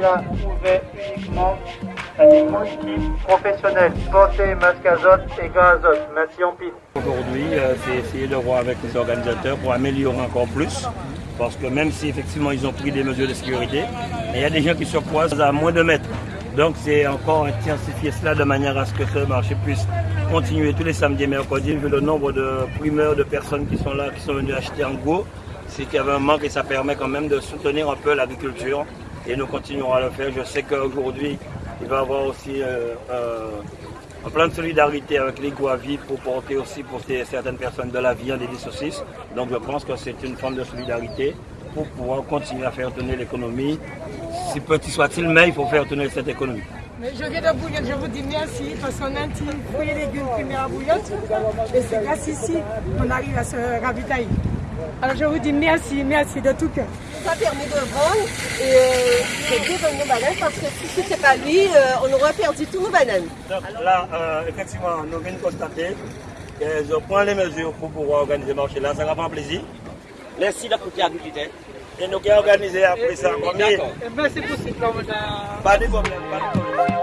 là ouvert uniquement à des équipes professionnelles, portée, masque azote et gaz azote. Merci en pile. Aujourd'hui, euh, c'est essayer de voir avec les organisateurs pour améliorer encore plus. Parce que même si effectivement ils ont pris des mesures de sécurité, il y a des gens qui se croisent à moins de mètres. Donc c'est encore intensifier cela de manière à ce que ce marché puisse continuer tous les samedis et mercredis, vu le nombre de primeurs de personnes qui sont là, qui sont venues acheter en gros. C'est qu'il y avait un manque et ça permet quand même de soutenir un peu l'agriculture et nous continuerons à le faire. Je sais qu'aujourd'hui, il va y avoir aussi euh, euh, un plan de solidarité avec les Guavis pour porter aussi pour certaines personnes de la viande et des saucisses. Donc je pense que c'est une forme de solidarité pour pouvoir continuer à faire tourner l'économie. Si petit soit-il, mais il faut faire tourner cette économie. Mais je viens de Bouillon, je vous dis merci parce qu'on a un petit fruit et légumes primés à Bouillon. Et c'est grâce ici qu'on arrive à se ravitailler. Alors je vous dis merci, merci de tout cœur. Ça permet de vendre et euh, de vendre nos bananes parce que si ce n'était pas lui, euh, on aurait perdu tous nos bananes. Donc là, euh, effectivement, nous venons constater que je prends les mesures pour pouvoir organiser le marché là. Ça va faire plaisir. Merci de côté agriculteur. Et nous allons organiser après ça. Eh bien c'est possible. Pas de problème, pas de problème.